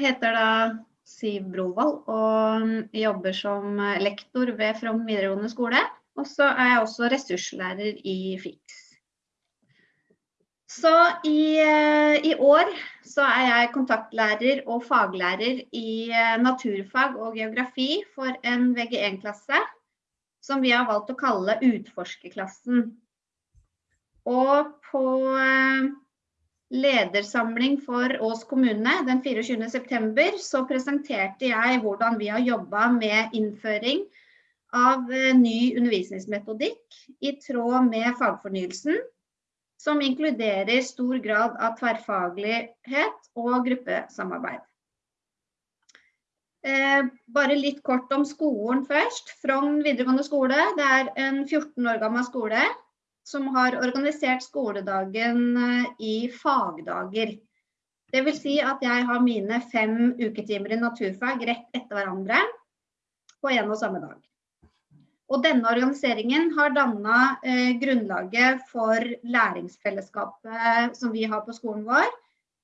heter da Siv Brovold og jobber som lektor ved From videregående skole. Og så er jeg også ressurslærer i FIX. Så i, eh, i, år så er jeg kontaktlærer og faglærer i eh, naturfag og geografi for en VG1-klasse som vi har valgt å kalle utforskerklassen. Og på eh, ledersamling for Ås kommune den 24.9 så presenterte jeg hvordan vi har jobba med innføring av eh, ny undervisningsmetodikk i tråd med fagfornyelsen, som inkluderer stor grad av tverrfaglighet og gruppesamarbeid. Eh, bare litt kort om skolen først. Frogn videregående skole det er en 14 år gammel skole som har organisert skoledagen eh, i fagdager. Vil si at jeg har mine fem uketimer i naturfag rett etter hverandre på en og samme dag. Og denne organiseringen har danna eh, grunnlaget for læringsfellesskapet som vi har på skolen vår,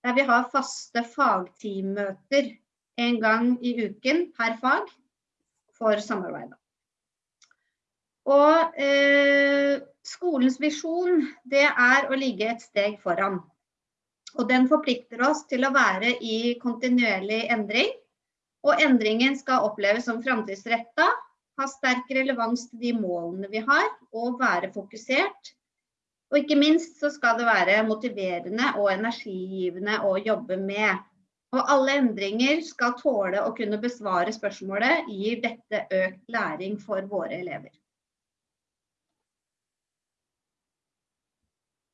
der vi har faste fagteammøter en gang i uken per fag for samarbeid. Og eh, skolens visjon det er å ligge et steg foran. Og den forplikter oss til å være i kontinuerlig endring. Og endringen skal oppleves som framtidsretta, ha sterk relevans til de målene vi har, og være fokusert. Og ikke minst så skal det være motiverende og energigivende å jobbe med. Og alle endringer skal tåle å kunne besvare spørsmålet gir dette økt læring for våre elever.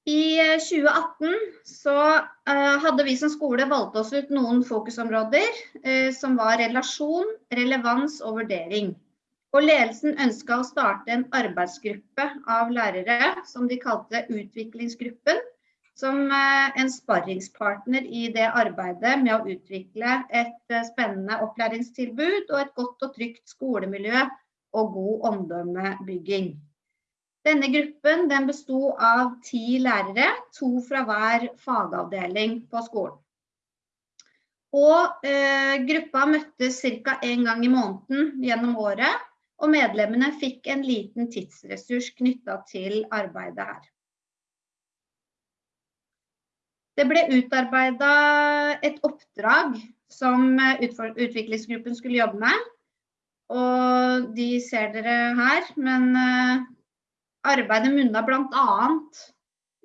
I 2018 så uh, hadde vi som skole valgt oss ut noen fokusområder uh, som var relasjon, relevans og vurdering. Og ledelsen ønska å starte en arbeidsgruppe av lærere som de kalte Utviklingsgruppen, som eh, en sparringspartner i det arbeidet med å utvikle et eh, spennende opplæringstilbud og et godt og trygt skolemiljø og god omdømmebygging. Denne gruppen den besto av ti lærere, to fra hver fagavdeling på skolen. Og eh, gruppa møttes ca. én gang i måneden gjennom året, og medlemmene fikk en liten tidsressurs knytta til arbeidet her. Det ble utarbeida et oppdrag som eh, utviklingsgruppen skulle jobbe med. Og de ser dere her. Men eh, arbeidet munna bl.a.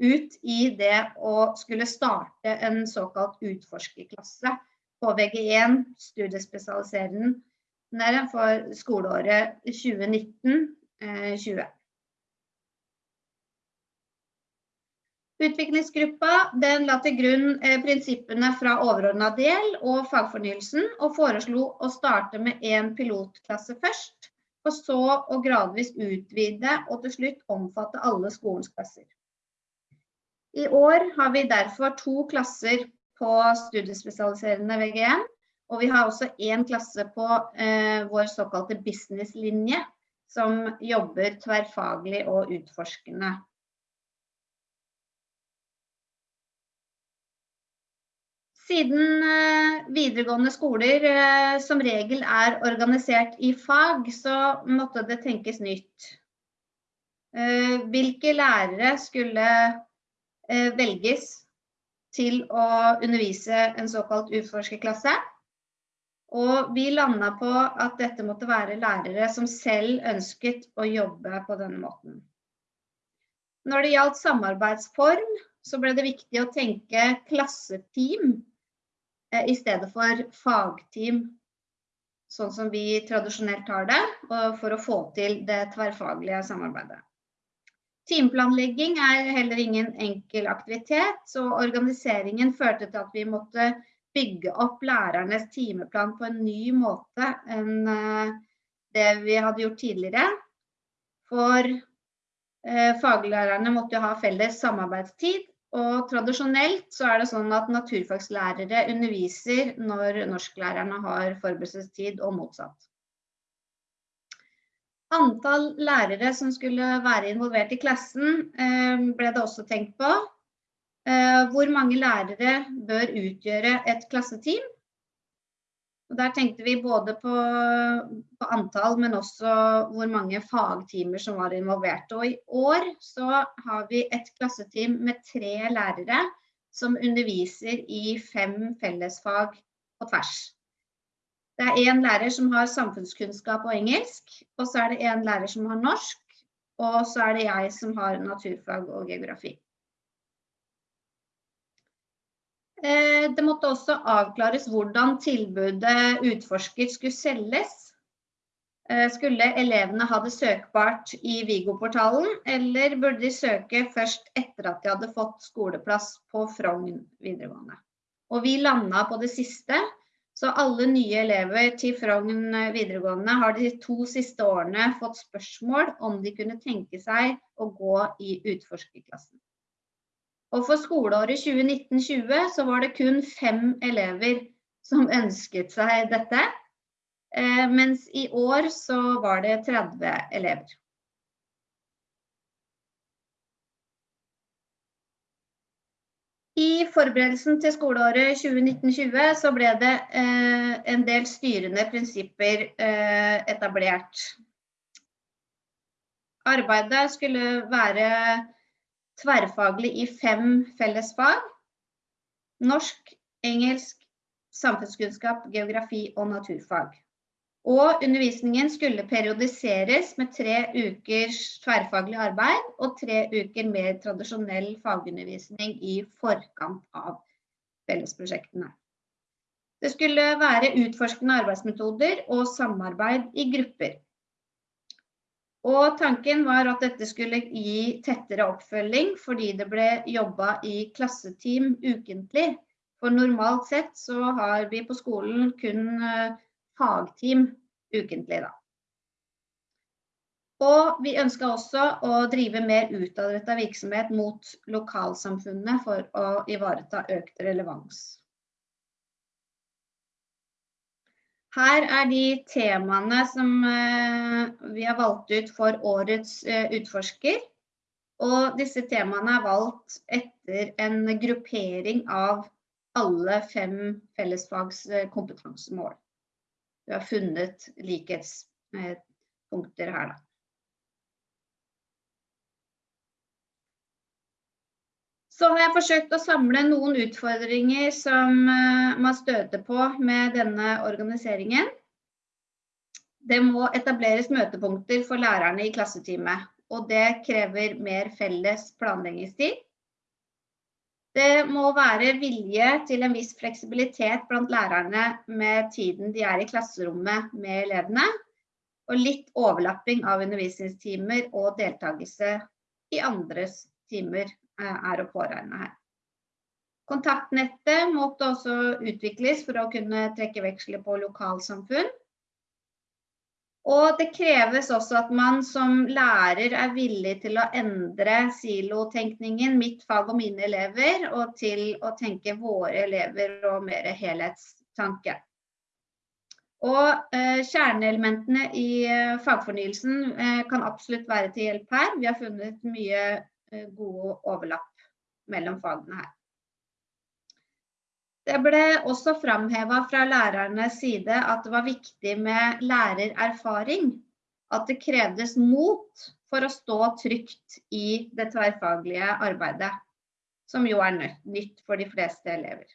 ut i det å skulle starte en såkalt utforskerklasse på VG1, studiespesialiserende for skoleåret 2019-2020. Utviklingsgruppa la til grunn eh, prinsippene fra overordna del og fagfornyelsen, og foreslo å starte med én pilotklasse først, for så å gradvis utvide og til slutt omfatte alle skolens klasser. I år har vi derfor to klasser på studiespesialiserende VG1, og vi har også én klasse på eh, vår såkalte businesslinje, som jobber tverrfaglig og utforskende. Siden eh, videregående skoler eh, som regel er organisert i fag, så måtte det tenkes nytt. Eh, hvilke lærere skulle velges til å undervise en såkalt utforskerklasse? Og vi landa på at dette måtte være lærere som selv ønsket å jobbe på denne måten. Når det gjaldt samarbeidsform, så ble det viktig å tenke klasseteam i stedet for fagteam, sånn som vi tradisjonelt har det, for å få til det tverrfaglige samarbeidet. Teamplanlegging er heller ingen enkel aktivitet, så organiseringen førte til at vi måtte bygge opp lærernes timeplan på en ny måte enn eh, det vi hadde gjort tidligere. For eh, faglærerne måtte jo ha felles samarbeidstid, og tradisjonelt så er det sånn at naturfagslærere underviser når norsklærerne har forberedelsestid og motsatt. Antall lærere som skulle være involvert i klassen eh, ble det også tenkt på. Eh, hvor mange lærere bør utgjøre et klasseteam? Og der tenkte vi både på, på, antall, men også hvor mange fagtimer som var involvert. Og i år så har vi et klasseteam med tre lærere som underviser i fem fellesfag på tvers. Det er én lærer som har samfunnskunnskap og engelsk, og så er det én lærer som har norsk, og så er det jeg som har naturfag og geografi. Eh, det måtte også avklares hvordan tilbudet utforsker skulle selges. Eh, skulle elevene ha det søkbart i Vigo-portalen, eller burde de søke først etter at de hadde fått skoleplass på Frogn videregående? Og vi landa på det siste, så alle nye elever til Frogn videregående har de to siste årene fått spørsmål om de kunne tenke seg å gå i utforskerklassen. Og for skoleåret 2019-20 så var det kun fem elever som ønsket seg dette. Eh, mens i år så var det 30 elever. I forberedelsen til skoleåret 2019-20 så ble det eh, en del styrende prinsipper eh, etablert. Arbeidet skulle være tverrfaglig i fem fellesfag. Norsk, engelsk, samfunnskunnskap, geografi og naturfag. Og undervisningen skulle periodiseres med tre ukers tverrfaglig arbeid og tre uker mer tradisjonell fagundervisning i forkant av fellesprosjektene. Det skulle være utforskende arbeidsmetoder og samarbeid i grupper. Og tanken var at dette skulle gi tettere oppfølging fordi det ble jobba i klasseteam ukentlig. For normalt sett så har vi på skolen kun eh, fagteam ukentlig, da. Og vi ønska også å drive mer utadretta virksomhet mot lokalsamfunnet for å ivareta økt relevans. Her er de temaene som eh, vi har valgt ut for årets eh, utforsker. Og disse temaene er valgt etter en gruppering av alle fem fellesfags eh. Vi har funnet likhetspunkter her, da. Så har jeg forsøkt å samle noen utfordringer som eh, man støter på med denne organiseringen. Det må etableres møtepunkter for lærerne i klasseteamet, og det krever mer felles planleggingstid. Det må være vilje til en viss fleksibilitet blant lærerne med tiden de er i klasserommet med elevene, og litt overlapping av undervisningstimer og deltakelse i andres timer er å påregne her. Kontaktnettet måtte også utvikles for å kunne trekke veksler på lokalsamfunn. Og det kreves også at man som lærer er villig til å endre silotenkningen, mitt fag og mine elever, og til å tenke våre elever og mer helhetstanke. Og eh, Kjerneelementene i eh, fagfornyelsen eh, kan absolutt være til hjelp her. Vi har funnet mye Eh, gode overlapp mellom fagene her. Det ble også framheva fra lærernes side at det var viktig med lærererfaring. At det krevdes mot for å stå trygt i det tverrfaglige arbeidet, som jo er nytt for de fleste elever.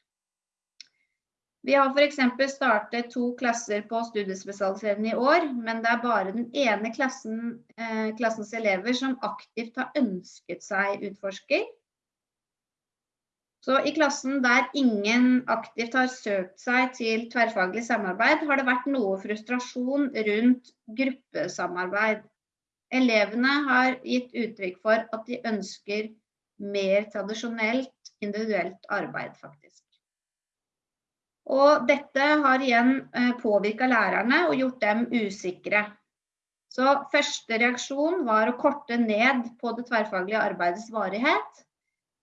Vi har f.eks. startet to klasser på studiespesialiserende i år, men det er bare den ene klassen, eh, klassens elever som aktivt har ønsket seg utforsker. Så i klassen der ingen aktivt har søkt seg til tverrfaglig samarbeid, har det vært noe frustrasjon rundt gruppesamarbeid. Elevene har gitt uttrykk for at de ønsker mer tradisjonelt individuelt arbeid, faktisk. Og dette har igjen eh, påvirka lærerne og gjort dem usikre. Så første reaksjon var å korte ned på det tverrfaglige arbeidets varighet.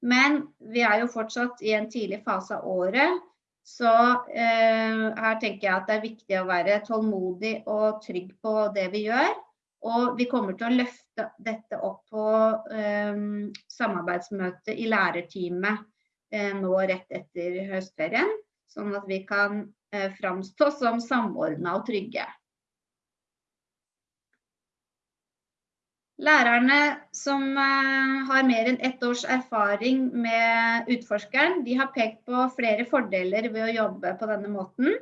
Men vi er jo fortsatt i en tidlig fase av året, så eh, her tenker jeg at det er viktig å være tålmodig og trygg på det vi gjør. Og vi kommer til å løfte dette opp på eh, samarbeidsmøtet i lærerteamet eh, nå rett etter høstferien. Sånn at vi kan eh, framstå som samordna og trygge. Lærerne som eh, har mer enn ett års erfaring med utforskeren, de har pekt på flere fordeler ved å jobbe på denne måten.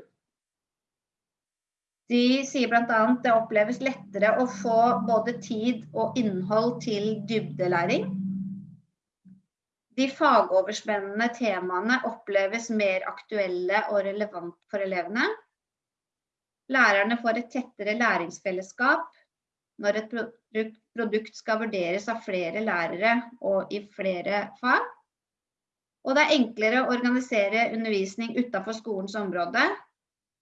De sier bl.a. det oppleves lettere å få både tid og innhold til dybdelæring. De fagoverspennende temaene oppleves mer aktuelle og relevant for elevene. Lærerne får et tettere læringsfellesskap når et produkt skal vurderes av flere lærere og i flere fag. Og det er enklere å organisere undervisning utenfor skolens område.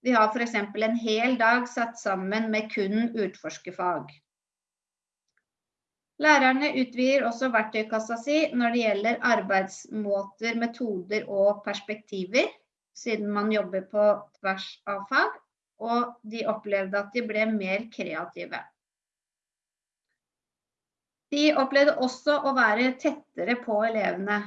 Vi har f.eks. en hel dag satt sammen med kun utforskerfag. Lærerne utvider også verktøykassa si når det gjelder arbeidsmåter, metoder og perspektiver, siden man jobber på tvers av fag. Og de opplevde at de ble mer kreative. De opplevde også å være tettere på elevene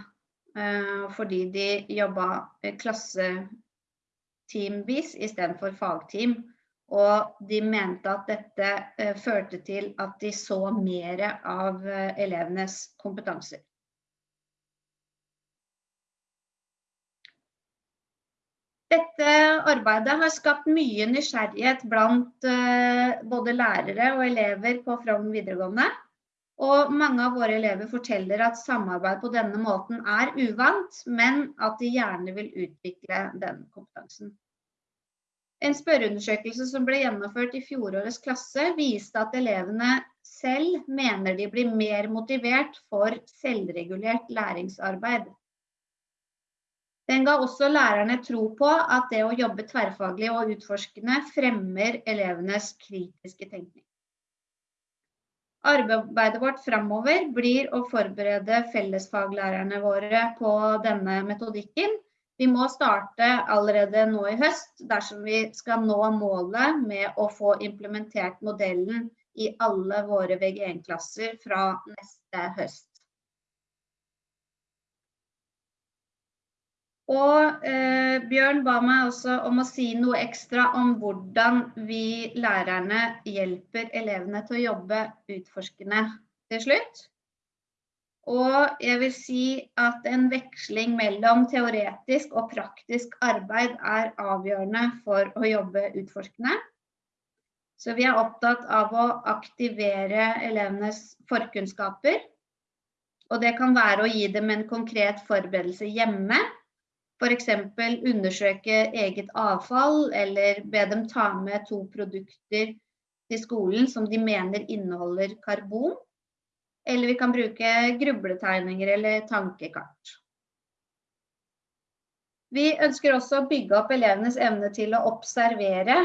eh, fordi de jobba klasseteamvis istedenfor fagteam. Og de mente at dette eh, førte til at de så mer av eh, elevenes kompetanser. Dette arbeidet har skapt mye nysgjerrighet blant både lærere og elever på Frogn videregående. Og mange av våre elever forteller at samarbeid på denne måten er uvant, men at de gjerne vil utvikle den kompetansen. En spørreundersøkelse som ble gjennomført i fjorårets klasse, viste at elevene selv mener de blir mer motivert for selvregulert læringsarbeid. Den ga også lærerne tro på at det å jobbe tverrfaglig og utforskende fremmer elevenes kritiske tenkning. Arbeidet vårt framover blir å forberede fellesfaglærerne våre på denne metodikken. Vi må starte allerede nå i høst dersom vi skal nå målet med å få implementert modellen i alle våre VG1-klasser fra neste høst. Og eh, Bjørn ba meg også om å si noe ekstra om hvordan vi lærerne hjelper elevene til å jobbe utforskende til slutt. Og jeg vil si at en veksling mellom teoretisk og praktisk arbeid er avgjørende for å jobbe utforskende. Så vi er opptatt av å aktivere elevenes forkunnskaper. Og det kan være å gi dem en konkret forberedelse hjemme F.eks. undersøke eget avfall, eller be dem ta med to produkter til skolen som de mener inneholder karbon. Eller vi kan bruke grubletegninger eller tankekart. Vi ønsker også å bygge opp elevenes evne til å observere.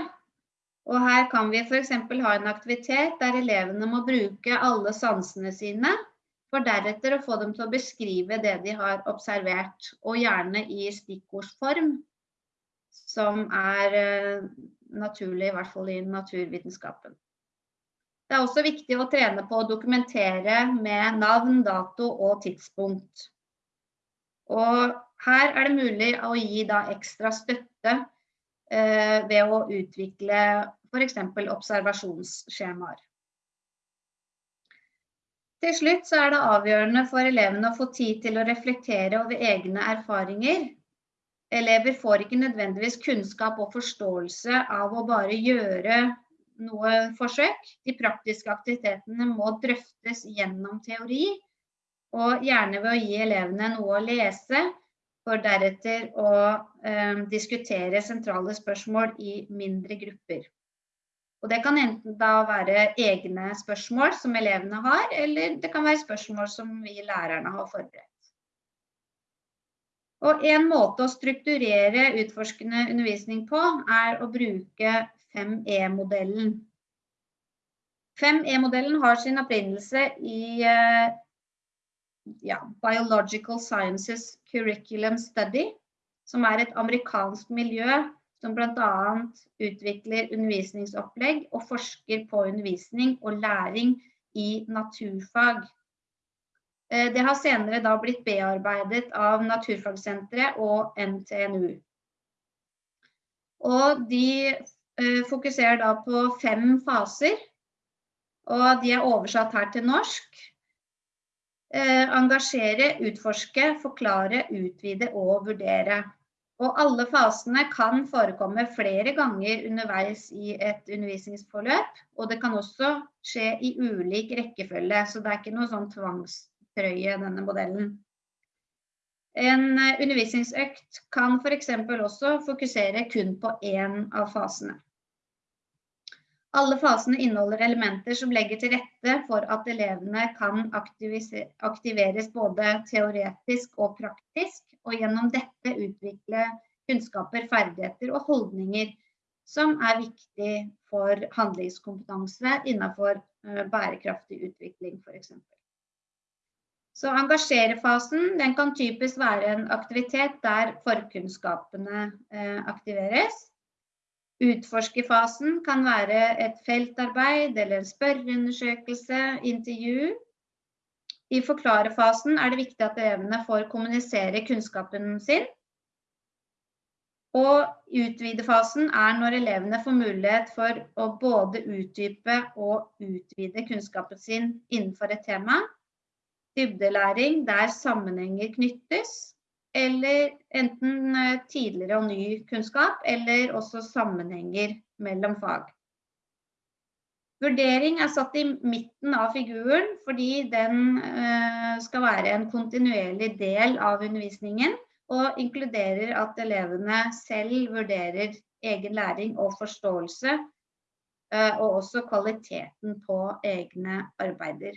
Og her kan vi f.eks. ha en aktivitet der elevene må bruke alle sansene sine for deretter å få dem til å beskrive det de har observert, og gjerne i stikkordsform, som er eh, naturlig, i hvert fall i naturvitenskapen. Det er også viktig å trene på å dokumentere med navn, dato og tidspunkt. Og her er det mulig å gi ekstra støtte eh, ved å utvikle f.eks. observasjonsskjemaer. Til slutt så er det avgjørende for elevene å få tid til å reflektere over egne erfaringer. Elever får ikke nødvendigvis kunnskap og forståelse av å bare gjøre noe forsøk. De praktiske aktivitetene må drøftes gjennom teori, og gjerne ved å gi elevene noe å lese, for deretter å eh, diskutere sentrale spørsmål i mindre grupper. Og det kan enten da være egne spørsmål som elevene har, eller det kan være spørsmål som vi lærerne har forberedt. Og en måte å strukturere utforskende undervisning på, er å bruke 5E-modellen. 5E-modellen har sin opprinnelse i eh, ja, Biological Sciences Curriculum Study, som er et amerikansk miljø som bl.a. utvikler undervisningsopplegg og forsker på undervisning og læring i naturfag. Eh, det har senere da blitt bearbeidet av Naturfagsenteret og NTNU. Og de fokuserer da på fem faser. Og de er oversatt her til norsk. Eh, engasjere, utforske, forklare, utvide og vurdere. Og alle fasene kan forekomme flere ganger underveis i et undervisningsforløp. Og det kan også skje i ulik rekkefølge, så det er ikke noe sånn tvangstrøye, denne modellen. En eh, undervisningsøkt kan f.eks. også fokusere kun på én av fasene. Alle fasene inneholder elementer som legger til rette for at elevene kan aktiveres både teoretisk og praktisk, og gjennom dette utvikle kunnskaper, ferdigheter og holdninger som er viktig for handlingskompetanse innenfor eh, bærekraftig utvikling f.eks. Så engasjerefasen kan typisk være en aktivitet der forkunnskapene eh, aktiveres. Utforskerfasen kan være et feltarbeid eller en spørreundersøkelse, intervju. I forklarefasen er det viktig at elevene får kommunisere kunnskapen sin. Og utvidefasen er når elevene får mulighet for å både utdype og utvide kunnskapen sin innenfor et tema. Dybdelæring der sammenhenger knyttes, eller enten eh, tidligere og ny kunnskap, eller også sammenhenger mellom fag. Vurdering er satt i midten av figuren fordi den eh, skal være en kontinuerlig del av undervisningen og inkluderer at elevene selv vurderer egen læring og forståelse, eh, og også kvaliteten på egne arbeider.